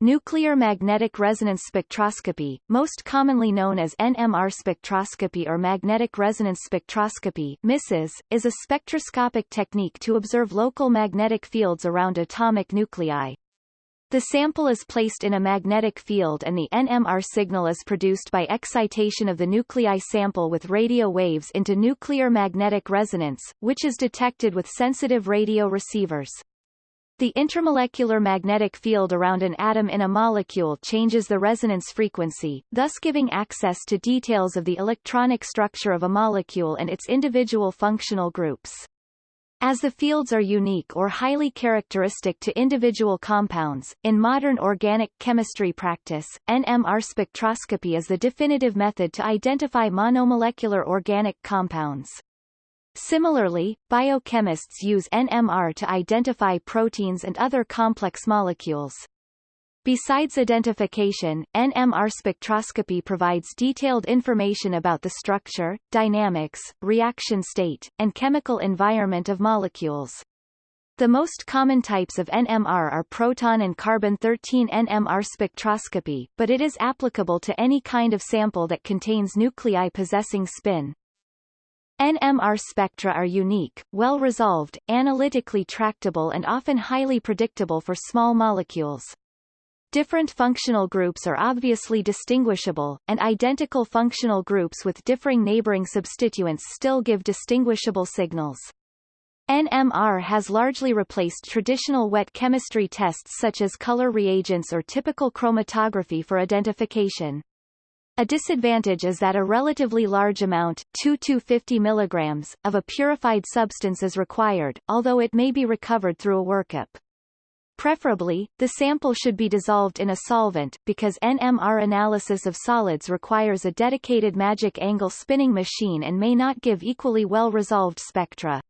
Nuclear magnetic resonance spectroscopy, most commonly known as NMR spectroscopy or magnetic resonance spectroscopy MISS, is a spectroscopic technique to observe local magnetic fields around atomic nuclei. The sample is placed in a magnetic field and the NMR signal is produced by excitation of the nuclei sample with radio waves into nuclear magnetic resonance, which is detected with sensitive radio receivers. The intermolecular magnetic field around an atom in a molecule changes the resonance frequency, thus giving access to details of the electronic structure of a molecule and its individual functional groups. As the fields are unique or highly characteristic to individual compounds, in modern organic chemistry practice, NMR spectroscopy is the definitive method to identify monomolecular organic compounds. Similarly, biochemists use NMR to identify proteins and other complex molecules. Besides identification, NMR spectroscopy provides detailed information about the structure, dynamics, reaction state, and chemical environment of molecules. The most common types of NMR are proton and carbon-13 NMR spectroscopy, but it is applicable to any kind of sample that contains nuclei possessing spin. NMR spectra are unique, well-resolved, analytically tractable and often highly predictable for small molecules. Different functional groups are obviously distinguishable, and identical functional groups with differing neighboring substituents still give distinguishable signals. NMR has largely replaced traditional wet chemistry tests such as color reagents or typical chromatography for identification. A disadvantage is that a relatively large amount 2 to 50 mg, of a purified substance is required, although it may be recovered through a workup. Preferably, the sample should be dissolved in a solvent, because NMR analysis of solids requires a dedicated magic angle spinning machine and may not give equally well-resolved spectra.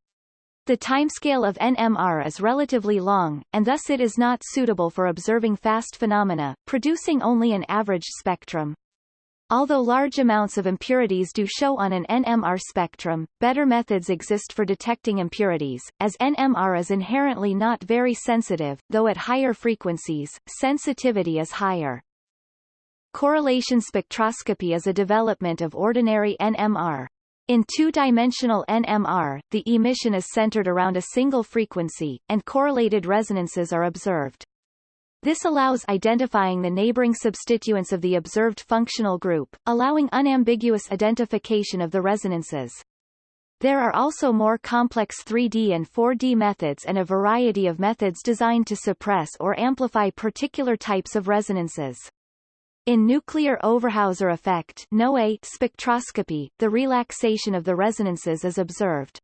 The timescale of NMR is relatively long, and thus it is not suitable for observing fast phenomena, producing only an average spectrum. Although large amounts of impurities do show on an NMR spectrum, better methods exist for detecting impurities, as NMR is inherently not very sensitive, though at higher frequencies, sensitivity is higher. Correlation spectroscopy is a development of ordinary NMR. In two-dimensional NMR, the emission is centered around a single frequency, and correlated resonances are observed. This allows identifying the neighboring substituents of the observed functional group, allowing unambiguous identification of the resonances. There are also more complex 3D and 4D methods and a variety of methods designed to suppress or amplify particular types of resonances. In nuclear Overhauser effect spectroscopy, the relaxation of the resonances is observed.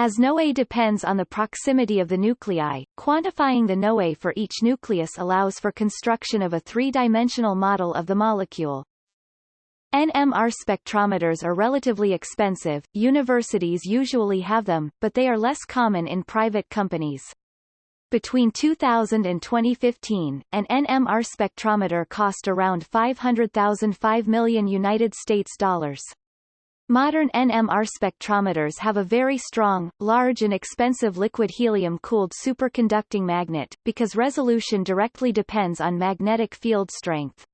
As NOE depends on the proximity of the nuclei, quantifying the NOE for each nucleus allows for construction of a three-dimensional model of the molecule. NMR spectrometers are relatively expensive, universities usually have them, but they are less common in private companies. Between 2000 and 2015, an NMR spectrometer cost around 500,000 5 million United States dollars. Modern NMR spectrometers have a very strong, large and expensive liquid helium-cooled superconducting magnet, because resolution directly depends on magnetic field strength.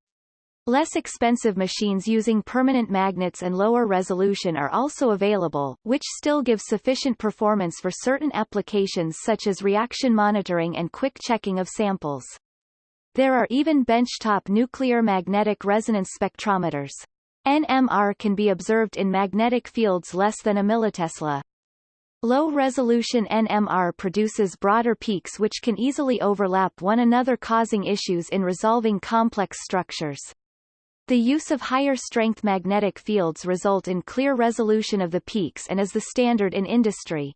Less expensive machines using permanent magnets and lower resolution are also available, which still give sufficient performance for certain applications such as reaction monitoring and quick checking of samples. There are even benchtop nuclear magnetic resonance spectrometers. NMR can be observed in magnetic fields less than a millitesla. Low-resolution NMR produces broader peaks which can easily overlap one another causing issues in resolving complex structures. The use of higher-strength magnetic fields result in clear resolution of the peaks and is the standard in industry.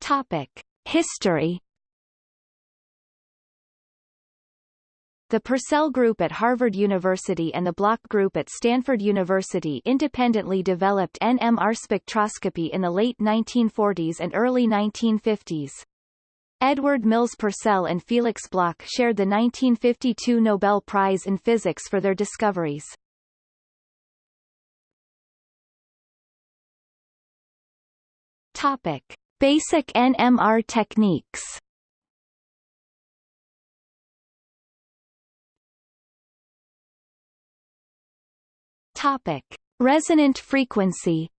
Topic. History The Purcell Group at Harvard University and the Bloch Group at Stanford University independently developed NMR spectroscopy in the late 1940s and early 1950s. Edward Mills Purcell and Felix Bloch shared the 1952 Nobel Prize in Physics for their discoveries. Topic. Basic NMR techniques Topic: Resonant frequency.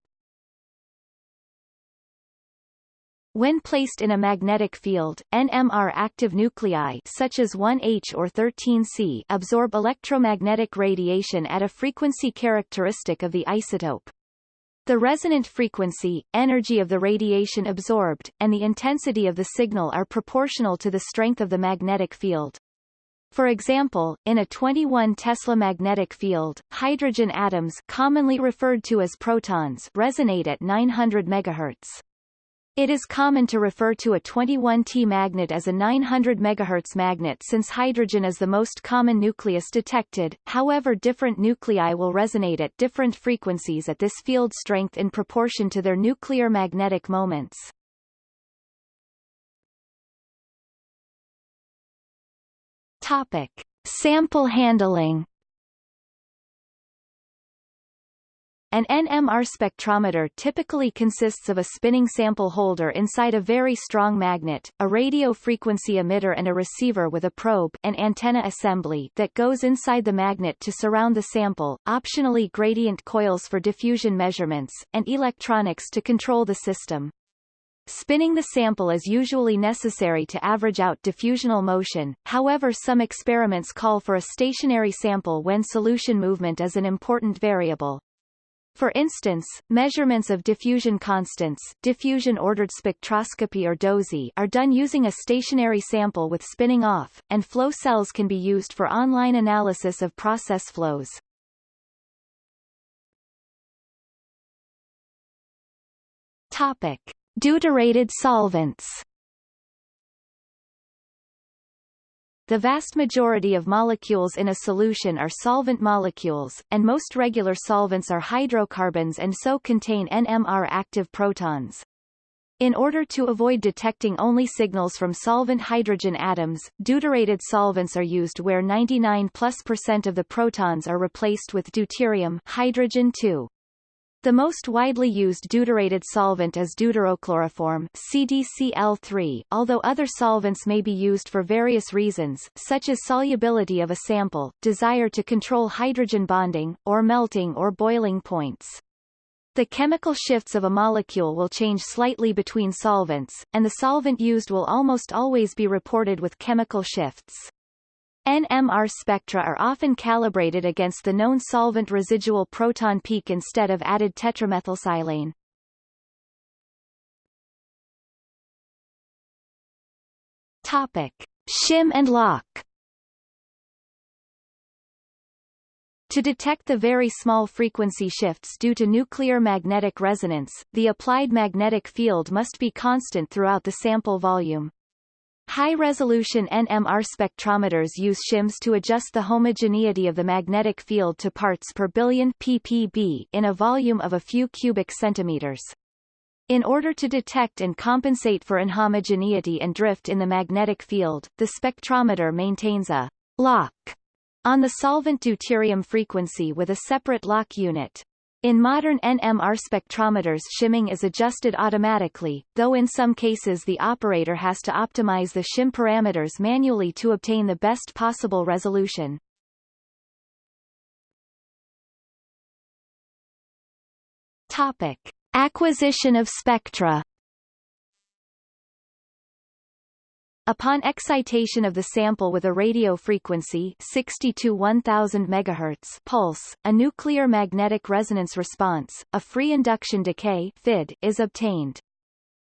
When placed in a magnetic field, NMR active nuclei such as 1H or 13C absorb electromagnetic radiation at a frequency characteristic of the isotope. The resonant frequency, energy of the radiation absorbed, and the intensity of the signal are proportional to the strength of the magnetic field. For example, in a 21 Tesla magnetic field, hydrogen atoms commonly referred to as protons resonate at 900 MHz. It is common to refer to a 21T magnet as a 900 MHz magnet since hydrogen is the most common nucleus detected, however different nuclei will resonate at different frequencies at this field strength in proportion to their nuclear magnetic moments. Topic. Sample handling An NMR spectrometer typically consists of a spinning sample holder inside a very strong magnet, a radio frequency emitter and a receiver with a probe an antenna assembly that goes inside the magnet to surround the sample, optionally gradient coils for diffusion measurements, and electronics to control the system. Spinning the sample is usually necessary to average out diffusional motion, however some experiments call for a stationary sample when solution movement is an important variable. For instance, measurements of diffusion constants diffusion ordered spectroscopy or DOSY are done using a stationary sample with spinning off, and flow cells can be used for online analysis of process flows. Topic. Deuterated solvents The vast majority of molecules in a solution are solvent molecules, and most regular solvents are hydrocarbons and so contain NMR-active protons. In order to avoid detecting only signals from solvent hydrogen atoms, deuterated solvents are used where 99 plus percent of the protons are replaced with deuterium hydrogen 2. The most widely used deuterated solvent is deuterochloroform CDCl3, although other solvents may be used for various reasons, such as solubility of a sample, desire to control hydrogen bonding, or melting or boiling points. The chemical shifts of a molecule will change slightly between solvents, and the solvent used will almost always be reported with chemical shifts. NMR spectra are often calibrated against the known solvent residual proton peak instead of added tetramethylsilane. Topic: Shim and lock. To detect the very small frequency shifts due to nuclear magnetic resonance, the applied magnetic field must be constant throughout the sample volume. High-resolution NMR spectrometers use shims to adjust the homogeneity of the magnetic field to parts per billion ppb in a volume of a few cubic centimeters. In order to detect and compensate for inhomogeneity and drift in the magnetic field, the spectrometer maintains a lock on the solvent deuterium frequency with a separate lock unit. In modern NMR spectrometers shimming is adjusted automatically, though in some cases the operator has to optimize the shim parameters manually to obtain the best possible resolution. Topic. Acquisition of spectra Upon excitation of the sample with a radio frequency 60 to 1000 MHz pulse, a nuclear magnetic resonance response, a free induction decay FID, is obtained.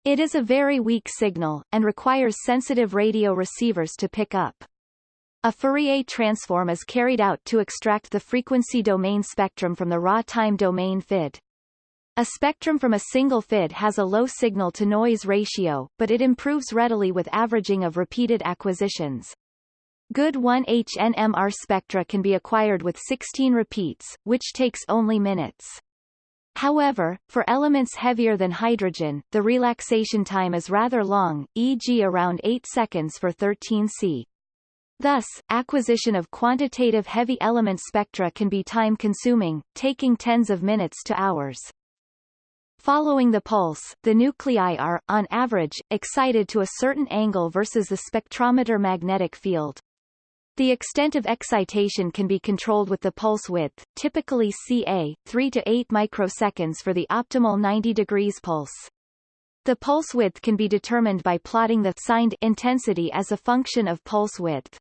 It is a very weak signal, and requires sensitive radio receivers to pick up. A Fourier transform is carried out to extract the frequency domain spectrum from the raw time domain FID. A spectrum from a single FID has a low signal-to-noise ratio, but it improves readily with averaging of repeated acquisitions. Good 1H NMR spectra can be acquired with 16 repeats, which takes only minutes. However, for elements heavier than hydrogen, the relaxation time is rather long, e.g. around 8 seconds for 13C. Thus, acquisition of quantitative heavy element spectra can be time-consuming, taking tens of minutes to hours. Following the pulse, the nuclei are, on average, excited to a certain angle versus the spectrometer magnetic field. The extent of excitation can be controlled with the pulse width, typically ca. 3 to 8 microseconds for the optimal 90 degrees pulse. The pulse width can be determined by plotting the signed intensity as a function of pulse width.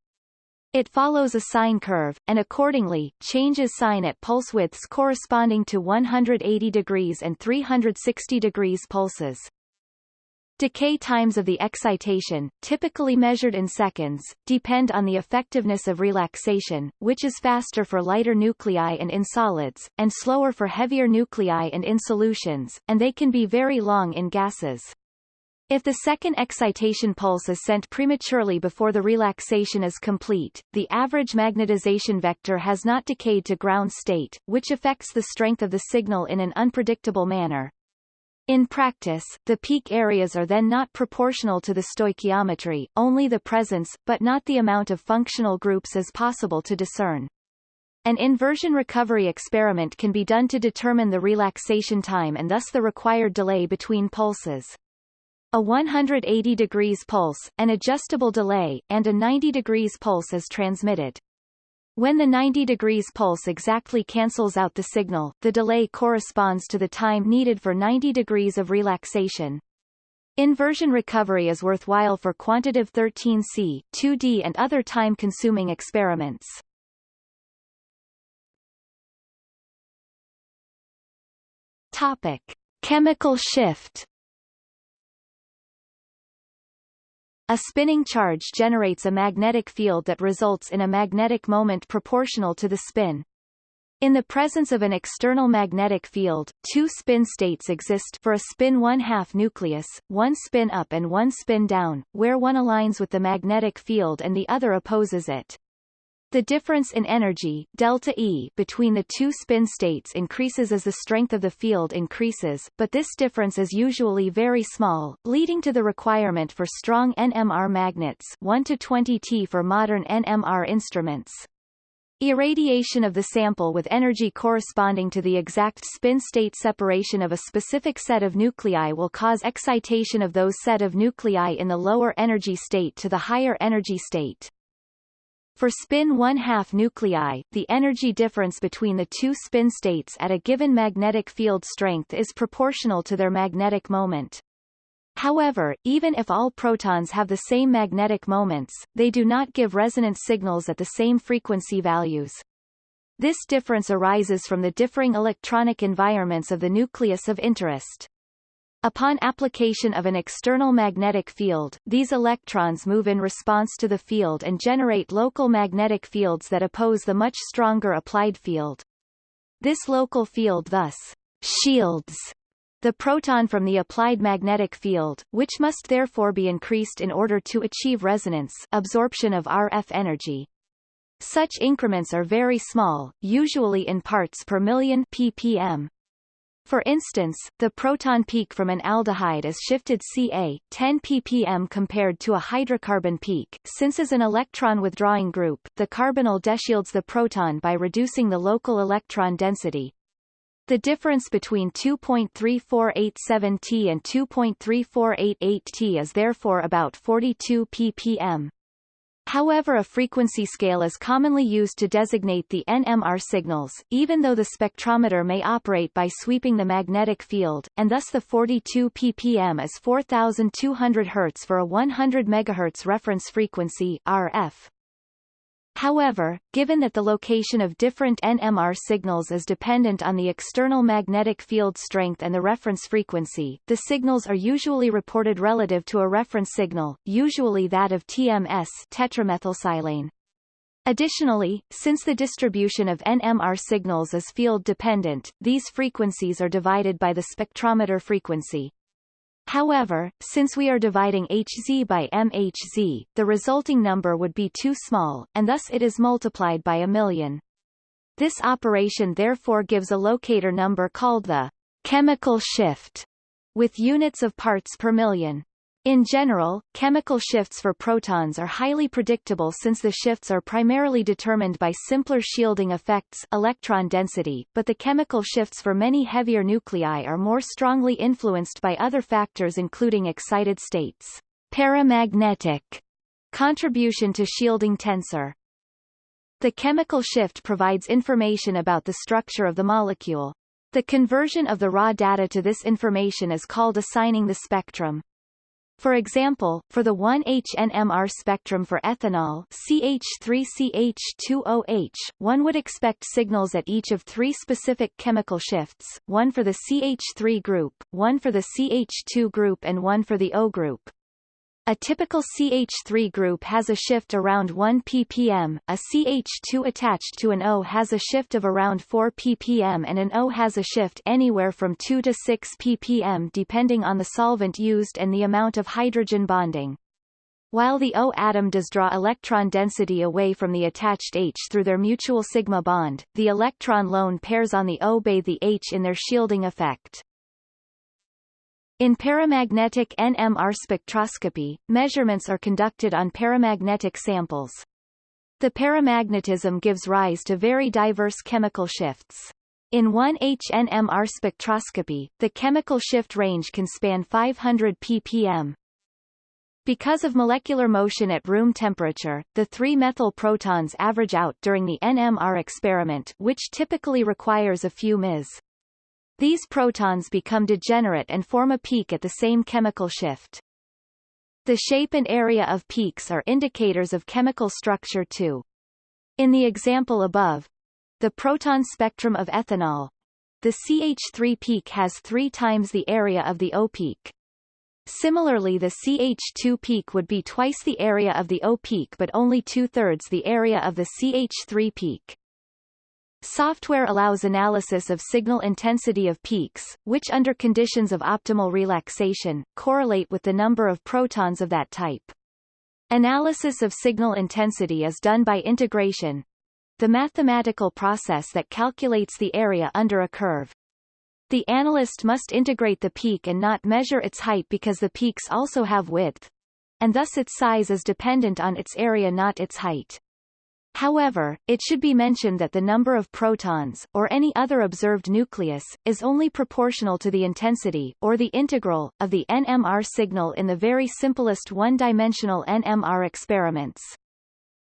It follows a sine curve, and accordingly, changes sign at pulse widths corresponding to 180 degrees and 360 degrees pulses. Decay times of the excitation, typically measured in seconds, depend on the effectiveness of relaxation, which is faster for lighter nuclei and in solids, and slower for heavier nuclei and in solutions, and they can be very long in gases. If the second excitation pulse is sent prematurely before the relaxation is complete, the average magnetization vector has not decayed to ground state, which affects the strength of the signal in an unpredictable manner. In practice, the peak areas are then not proportional to the stoichiometry, only the presence, but not the amount of functional groups is possible to discern. An inversion recovery experiment can be done to determine the relaxation time and thus the required delay between pulses. A 180 degrees pulse, an adjustable delay, and a 90 degrees pulse is transmitted. When the 90 degrees pulse exactly cancels out the signal, the delay corresponds to the time needed for 90 degrees of relaxation. Inversion recovery is worthwhile for quantitative 13C, 2D and other time-consuming experiments. Topic. Chemical shift A spinning charge generates a magnetic field that results in a magnetic moment proportional to the spin. In the presence of an external magnetic field, two spin states exist for a spin 1 half nucleus, one spin up and one spin down, where one aligns with the magnetic field and the other opposes it. The difference in energy delta E between the two spin states increases as the strength of the field increases, but this difference is usually very small, leading to the requirement for strong NMR magnets 1 to 20 T for modern NMR instruments. Irradiation of the sample with energy corresponding to the exact spin-state separation of a specific set of nuclei will cause excitation of those set of nuclei in the lower energy state to the higher energy state. For spin 1 half nuclei, the energy difference between the two spin states at a given magnetic field strength is proportional to their magnetic moment. However, even if all protons have the same magnetic moments, they do not give resonance signals at the same frequency values. This difference arises from the differing electronic environments of the nucleus of interest. Upon application of an external magnetic field, these electrons move in response to the field and generate local magnetic fields that oppose the much stronger applied field. This local field thus shields the proton from the applied magnetic field, which must therefore be increased in order to achieve resonance absorption of RF energy. Such increments are very small, usually in parts per million ppm. For instance, the proton peak from an aldehyde is shifted Ca 10 ppm compared to a hydrocarbon peak. Since as an electron withdrawing group, the carbonyl deshields the proton by reducing the local electron density. The difference between 2.3487 T and 2.3488 T is therefore about 42 ppm. However a frequency scale is commonly used to designate the NMR signals, even though the spectrometer may operate by sweeping the magnetic field, and thus the 42 ppm is 4200 Hz for a 100 MHz reference frequency RF. However, given that the location of different NMR signals is dependent on the external magnetic field strength and the reference frequency, the signals are usually reported relative to a reference signal, usually that of TMS tetramethylsilane. Additionally, since the distribution of NMR signals is field-dependent, these frequencies are divided by the spectrometer frequency. However, since we are dividing Hz by MHz, the resulting number would be too small, and thus it is multiplied by a million. This operation therefore gives a locator number called the chemical shift, with units of parts per million. In general, chemical shifts for protons are highly predictable since the shifts are primarily determined by simpler shielding effects electron density, but the chemical shifts for many heavier nuclei are more strongly influenced by other factors including excited states, paramagnetic contribution to shielding tensor. The chemical shift provides information about the structure of the molecule. The conversion of the raw data to this information is called assigning the spectrum. For example, for the 1H-NMR spectrum for ethanol CH3CH2OH, one would expect signals at each of three specific chemical shifts, one for the CH3 group, one for the CH2 group and one for the O group. A typical CH3 group has a shift around 1 ppm, a CH2 attached to an O has a shift of around 4 ppm and an O has a shift anywhere from 2 to 6 ppm depending on the solvent used and the amount of hydrogen bonding. While the O atom does draw electron density away from the attached H through their mutual sigma bond, the electron lone pairs on the O bathe the H in their shielding effect. In paramagnetic NMR spectroscopy, measurements are conducted on paramagnetic samples. The paramagnetism gives rise to very diverse chemical shifts. In 1H-NMR spectroscopy, the chemical shift range can span 500 ppm. Because of molecular motion at room temperature, the 3-methyl protons average out during the NMR experiment which typically requires a few ms. These protons become degenerate and form a peak at the same chemical shift. The shape and area of peaks are indicators of chemical structure too. In the example above, the proton spectrum of ethanol, the CH3 peak has three times the area of the O peak. Similarly the CH2 peak would be twice the area of the O peak but only two-thirds the area of the CH3 peak. Software allows analysis of signal intensity of peaks, which under conditions of optimal relaxation, correlate with the number of protons of that type. Analysis of signal intensity is done by integration, the mathematical process that calculates the area under a curve. The analyst must integrate the peak and not measure its height because the peaks also have width, and thus its size is dependent on its area not its height. However, it should be mentioned that the number of protons, or any other observed nucleus, is only proportional to the intensity, or the integral, of the NMR signal in the very simplest one-dimensional NMR experiments.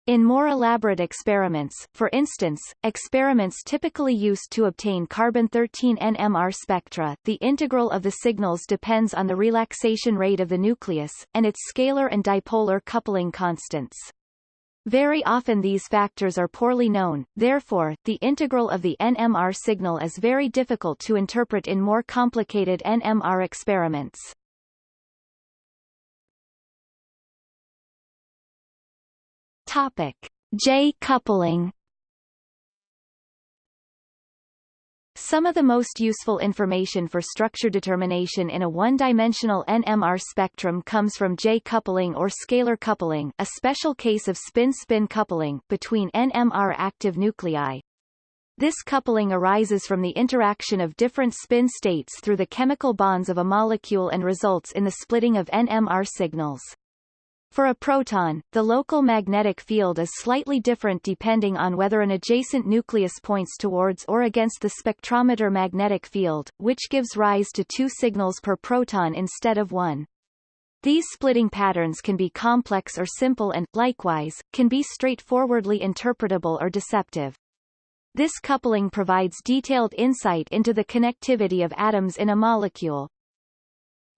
In more elaborate experiments, for instance, experiments typically used to obtain carbon-13 NMR spectra, the integral of the signals depends on the relaxation rate of the nucleus, and its scalar and dipolar coupling constants. Very often these factors are poorly known, therefore, the integral of the NMR signal is very difficult to interpret in more complicated NMR experiments. Topic. J coupling Some of the most useful information for structure determination in a one-dimensional NMR spectrum comes from J-coupling or scalar coupling a special case of spin-spin coupling between NMR active nuclei. This coupling arises from the interaction of different spin states through the chemical bonds of a molecule and results in the splitting of NMR signals. For a proton, the local magnetic field is slightly different depending on whether an adjacent nucleus points towards or against the spectrometer magnetic field, which gives rise to two signals per proton instead of one. These splitting patterns can be complex or simple and, likewise, can be straightforwardly interpretable or deceptive. This coupling provides detailed insight into the connectivity of atoms in a molecule,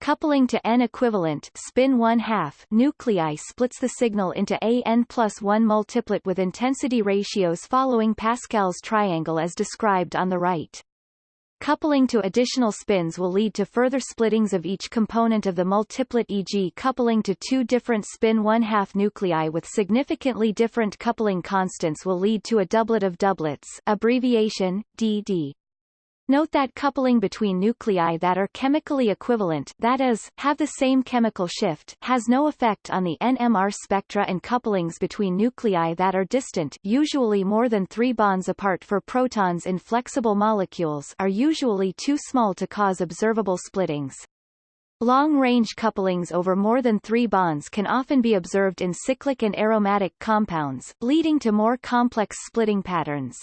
Coupling to n-equivalent spin 1 half nuclei splits the signal into a n plus 1 multiplet with intensity ratios following Pascal's triangle as described on the right. Coupling to additional spins will lead to further splittings of each component of the multiplet e.g. coupling to two different spin 1 half nuclei with significantly different coupling constants will lead to a doublet of doublets abbreviation, DD. Note that coupling between nuclei that are chemically equivalent that is, have the same chemical shift has no effect on the NMR spectra and couplings between nuclei that are distant usually more than three bonds apart for protons in flexible molecules are usually too small to cause observable splittings. Long-range couplings over more than three bonds can often be observed in cyclic and aromatic compounds, leading to more complex splitting patterns.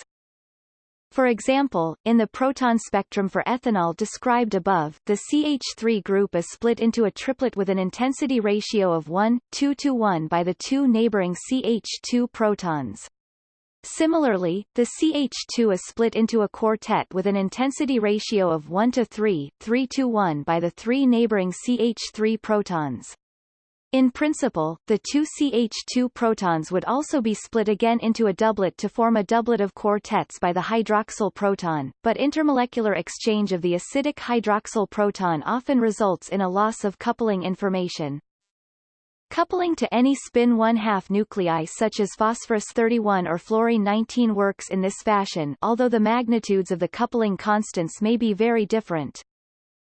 For example, in the proton spectrum for ethanol described above, the CH3 group is split into a triplet with an intensity ratio of 1, 2 to 1 by the two neighboring CH2 protons. Similarly, the CH2 is split into a quartet with an intensity ratio of 1 to 3, 3 to 1 by the three neighboring CH3 protons. In principle, the two CH2 protons would also be split again into a doublet to form a doublet of quartets by the hydroxyl proton, but intermolecular exchange of the acidic hydroxyl proton often results in a loss of coupling information. Coupling to any spin 1/2 nuclei such as phosphorus 31 or fluorine 19 works in this fashion although the magnitudes of the coupling constants may be very different.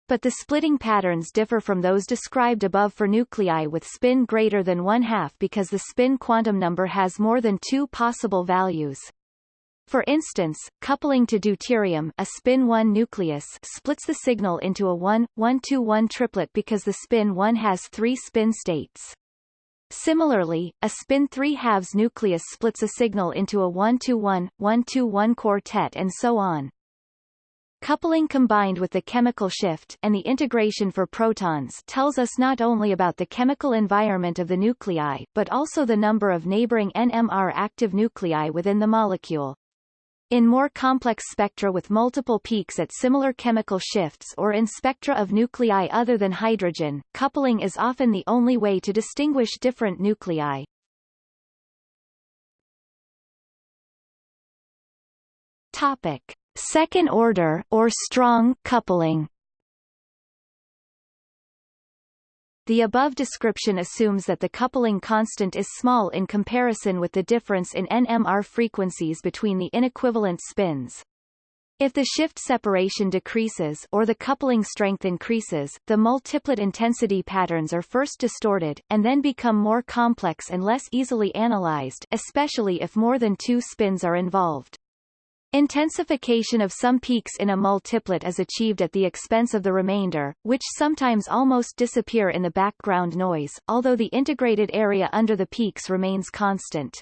But the splitting patterns differ from those described above for nuclei with spin greater than one-half because the spin quantum number has more than two possible values. For instance, coupling to deuterium a spin 1 nucleus splits the signal into a 1, 1-2-1 triplet because the spin 1 has three spin states. Similarly, a spin 3 halves nucleus splits a signal into a 1 2 1, 1 2 1 quartet and so on. Coupling combined with the chemical shift and the integration for protons tells us not only about the chemical environment of the nuclei, but also the number of neighboring NMR active nuclei within the molecule. In more complex spectra with multiple peaks at similar chemical shifts or in spectra of nuclei other than hydrogen, coupling is often the only way to distinguish different nuclei. Topic. Second order or strong coupling The above description assumes that the coupling constant is small in comparison with the difference in NMR frequencies between the inequivalent spins. If the shift separation decreases or the coupling strength increases, the multiplet intensity patterns are first distorted, and then become more complex and less easily analyzed especially if more than two spins are involved. Intensification of some peaks in a multiplet is achieved at the expense of the remainder, which sometimes almost disappear in the background noise, although the integrated area under the peaks remains constant.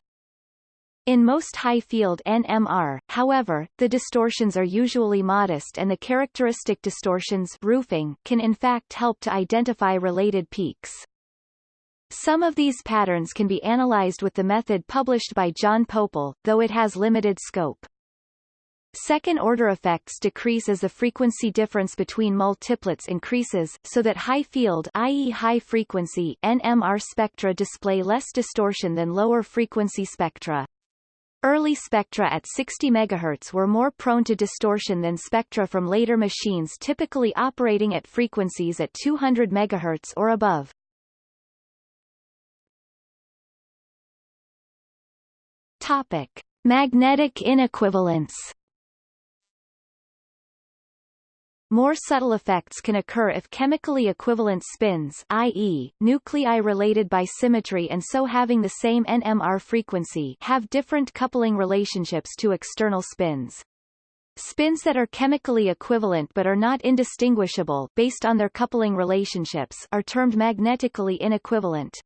In most high-field NMR, however, the distortions are usually modest and the characteristic distortions roofing can in fact help to identify related peaks. Some of these patterns can be analyzed with the method published by John Pople, though it has limited scope. Second-order effects decrease as the frequency difference between multiplets increases, so that high-field i.e. high-frequency NMR spectra display less distortion than lower-frequency spectra. Early spectra at 60 MHz were more prone to distortion than spectra from later machines typically operating at frequencies at 200 MHz or above. Topic. Magnetic inequivalence More subtle effects can occur if chemically equivalent spins i.e., nuclei related by symmetry and so having the same NMR frequency have different coupling relationships to external spins. Spins that are chemically equivalent but are not indistinguishable based on their coupling relationships are termed magnetically inequivalent.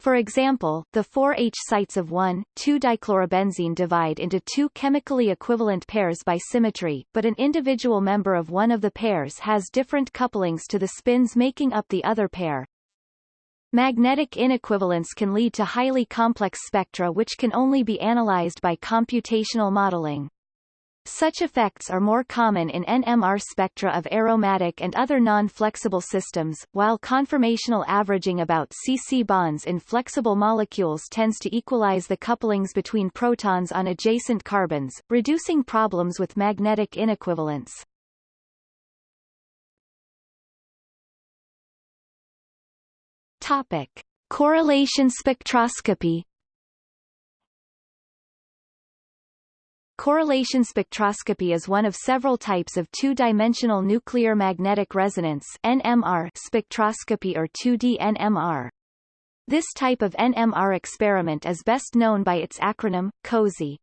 For example, the 4H sites of 1,2-dichlorobenzene divide into two chemically equivalent pairs by symmetry, but an individual member of one of the pairs has different couplings to the spins making up the other pair. Magnetic inequivalence can lead to highly complex spectra which can only be analyzed by computational modeling. Such effects are more common in NMR spectra of aromatic and other non-flexible systems, while conformational averaging about CC bonds in flexible molecules tends to equalize the couplings between protons on adjacent carbons, reducing problems with magnetic inequivalence. Topic. Correlation spectroscopy Correlation spectroscopy is one of several types of two-dimensional nuclear magnetic resonance NMR spectroscopy or 2D NMR. This type of NMR experiment is best known by its acronym, COSY.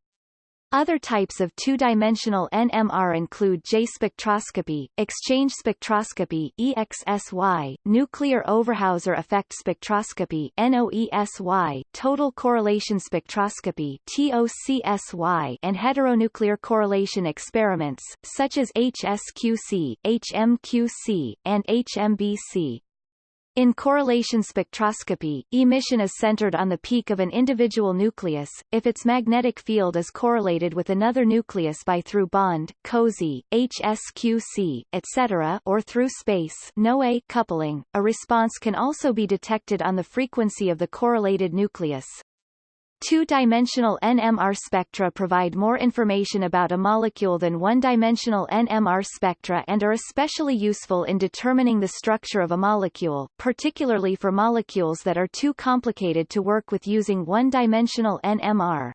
Other types of two-dimensional NMR include J spectroscopy, exchange spectroscopy EXSY, nuclear Overhauser effect spectroscopy NOESY, total correlation spectroscopy TOCSY, and heteronuclear correlation experiments, such as HSQC, HMQC, and HMBC. In correlation spectroscopy, emission is centered on the peak of an individual nucleus, if its magnetic field is correlated with another nucleus by through bond, COSY, HSQC, etc. or through space NOE coupling. A response can also be detected on the frequency of the correlated nucleus. Two-dimensional NMR spectra provide more information about a molecule than one-dimensional NMR spectra and are especially useful in determining the structure of a molecule, particularly for molecules that are too complicated to work with using one-dimensional NMR.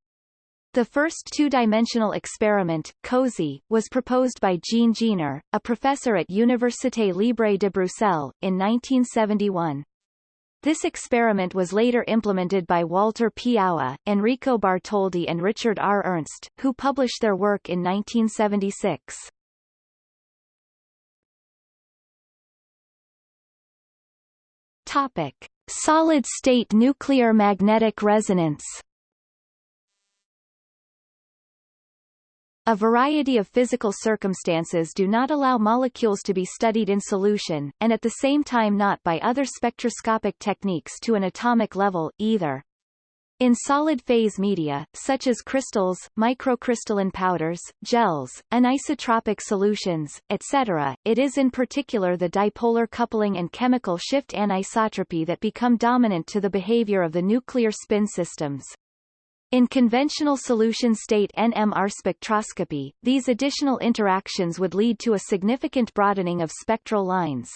The first two-dimensional experiment, COSY, was proposed by Jean Jeener, a professor at Université Libre de Bruxelles, in 1971. This experiment was later implemented by Walter P. Aue, Enrico Bartholdi and Richard R. Ernst, who published their work in 1976. Topic. Solid-state nuclear magnetic resonance A variety of physical circumstances do not allow molecules to be studied in solution, and at the same time not by other spectroscopic techniques to an atomic level, either. In solid-phase media, such as crystals, microcrystalline powders, gels, anisotropic solutions, etc., it is in particular the dipolar coupling and chemical shift anisotropy that become dominant to the behavior of the nuclear spin systems. In conventional solution state NMR spectroscopy, these additional interactions would lead to a significant broadening of spectral lines.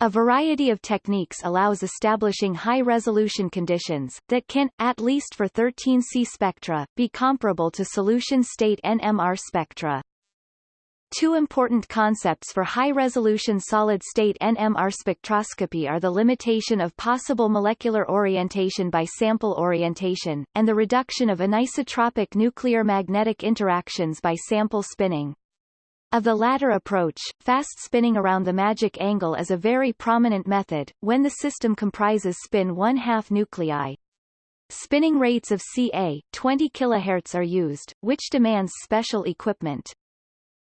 A variety of techniques allows establishing high-resolution conditions, that can, at least for 13C spectra, be comparable to solution-state NMR spectra. Two important concepts for high-resolution solid-state NMR spectroscopy are the limitation of possible molecular orientation by sample orientation, and the reduction of anisotropic nuclear magnetic interactions by sample spinning. Of the latter approach, fast spinning around the magic angle is a very prominent method, when the system comprises spin one-half nuclei. Spinning rates of ca 20 kHz are used, which demands special equipment.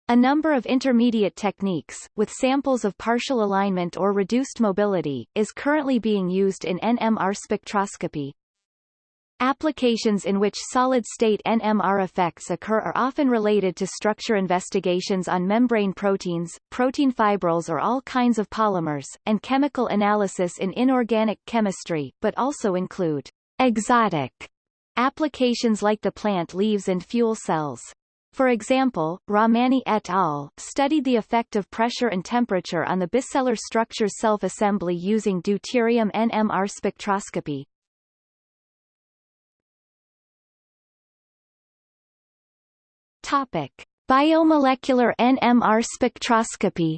A number of intermediate techniques, with samples of partial alignment or reduced mobility, is currently being used in NMR spectroscopy. Applications in which solid-state NMR effects occur are often related to structure investigations on membrane proteins, protein fibrils or all kinds of polymers, and chemical analysis in inorganic chemistry, but also include exotic applications like the plant leaves and fuel cells. For example, Rahmani et al. studied the effect of pressure and temperature on the bicellular structure self-assembly using deuterium NMR spectroscopy. Topic: Biomolecular NMR spectroscopy.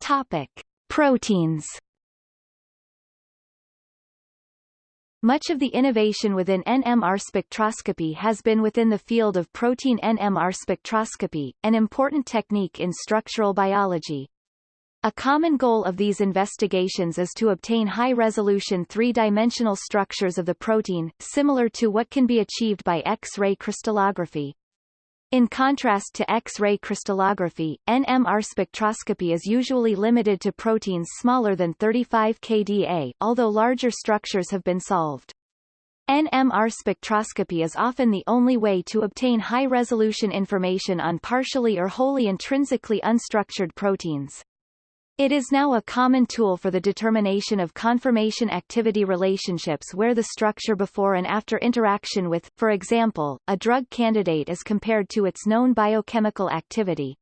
Topic: Proteins. Much of the innovation within NMR spectroscopy has been within the field of protein NMR spectroscopy, an important technique in structural biology. A common goal of these investigations is to obtain high-resolution three-dimensional structures of the protein, similar to what can be achieved by X-ray crystallography. In contrast to X-ray crystallography, NMR spectroscopy is usually limited to proteins smaller than 35 kDa, although larger structures have been solved. NMR spectroscopy is often the only way to obtain high-resolution information on partially or wholly intrinsically unstructured proteins. It is now a common tool for the determination of conformation activity relationships where the structure before and after interaction with, for example, a drug candidate is compared to its known biochemical activity.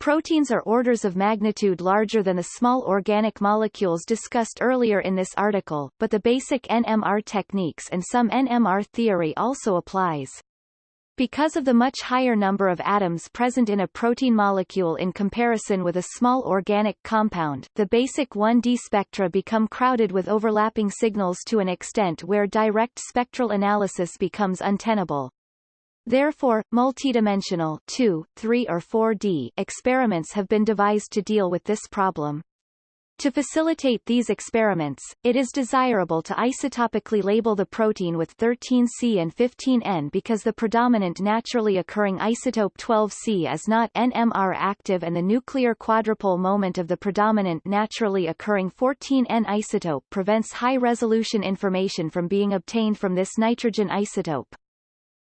Proteins are orders of magnitude larger than the small organic molecules discussed earlier in this article, but the basic NMR techniques and some NMR theory also applies. Because of the much higher number of atoms present in a protein molecule in comparison with a small organic compound, the basic 1D spectra become crowded with overlapping signals to an extent where direct spectral analysis becomes untenable. Therefore, multidimensional 2, 3 or 4D experiments have been devised to deal with this problem. To facilitate these experiments, it is desirable to isotopically label the protein with 13C and 15N because the predominant naturally occurring isotope 12C is not NMR active and the nuclear quadrupole moment of the predominant naturally occurring 14N isotope prevents high-resolution information from being obtained from this nitrogen isotope.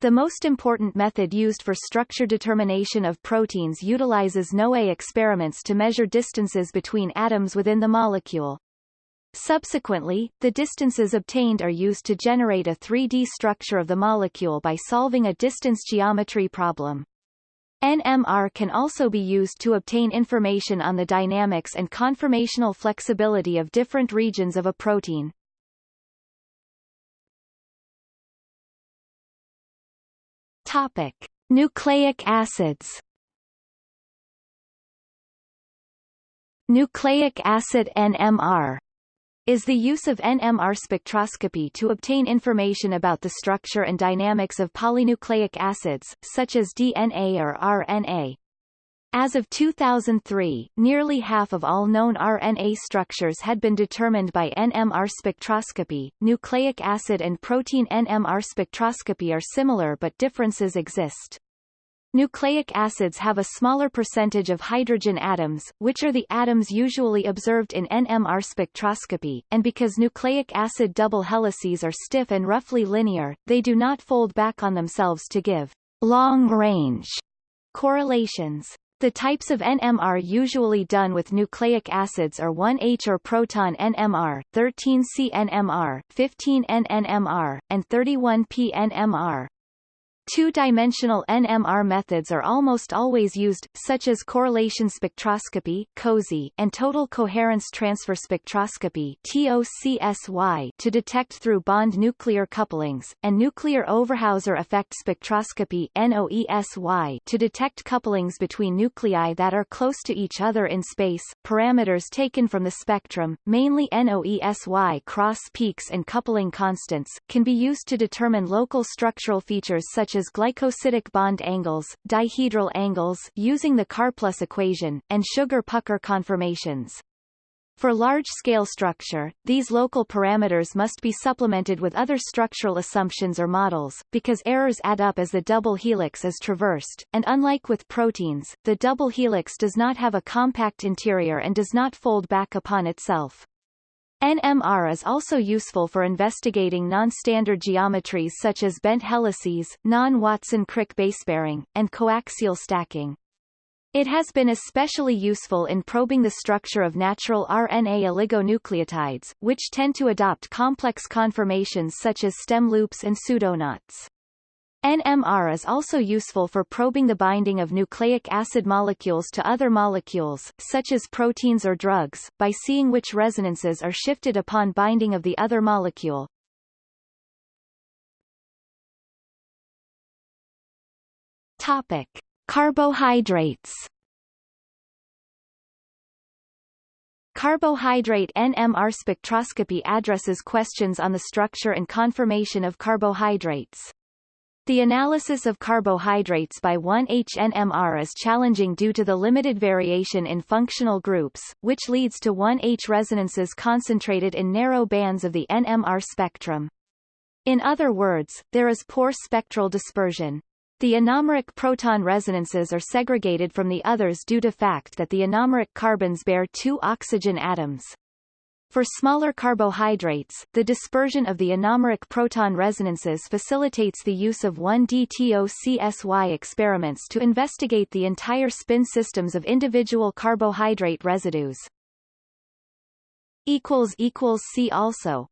The most important method used for structure determination of proteins utilizes NOE experiments to measure distances between atoms within the molecule. Subsequently, the distances obtained are used to generate a 3D structure of the molecule by solving a distance geometry problem. NMR can also be used to obtain information on the dynamics and conformational flexibility of different regions of a protein. Topic: Nucleic acids. Nucleic acid NMR is the use of NMR spectroscopy to obtain information about the structure and dynamics of polynucleic acids, such as DNA or RNA. As of 2003, nearly half of all known RNA structures had been determined by NMR spectroscopy. Nucleic acid and protein NMR spectroscopy are similar but differences exist. Nucleic acids have a smaller percentage of hydrogen atoms, which are the atoms usually observed in NMR spectroscopy, and because nucleic acid double helices are stiff and roughly linear, they do not fold back on themselves to give long-range correlations. The types of NMR usually done with nucleic acids are 1H or proton NMR, 13C NMR, 15N NMR, and 31P NMR. Two-dimensional NMR methods are almost always used, such as correlation spectroscopy (COSY) and total coherence transfer spectroscopy (TOCSY) to detect through bond nuclear couplings, and nuclear Overhauser effect spectroscopy (NOESY) to detect couplings between nuclei that are close to each other in space. Parameters taken from the spectrum, mainly NOESY cross peaks and coupling constants, can be used to determine local structural features such as as glycosidic bond angles, dihedral angles using the Karplus equation, and sugar-pucker conformations. For large-scale structure, these local parameters must be supplemented with other structural assumptions or models, because errors add up as the double helix is traversed, and unlike with proteins, the double helix does not have a compact interior and does not fold back upon itself. NMR is also useful for investigating non-standard geometries such as bent helices, non-Watson-Crick basepairing, and coaxial stacking. It has been especially useful in probing the structure of natural RNA oligonucleotides, which tend to adopt complex conformations such as stem loops and pseudoknots. NMR is also useful for probing the binding of nucleic acid molecules to other molecules, such as proteins or drugs, by seeing which resonances are shifted upon binding of the other molecule. Topic. Carbohydrates Carbohydrate NMR spectroscopy addresses questions on the structure and conformation of carbohydrates. The analysis of carbohydrates by 1H-NMR is challenging due to the limited variation in functional groups, which leads to 1H resonances concentrated in narrow bands of the NMR spectrum. In other words, there is poor spectral dispersion. The anomeric proton resonances are segregated from the others due to fact that the anomeric carbons bear two oxygen atoms. For smaller carbohydrates, the dispersion of the anomeric proton resonances facilitates the use of 1D-TOCSY experiments to investigate the entire spin systems of individual carbohydrate residues. See also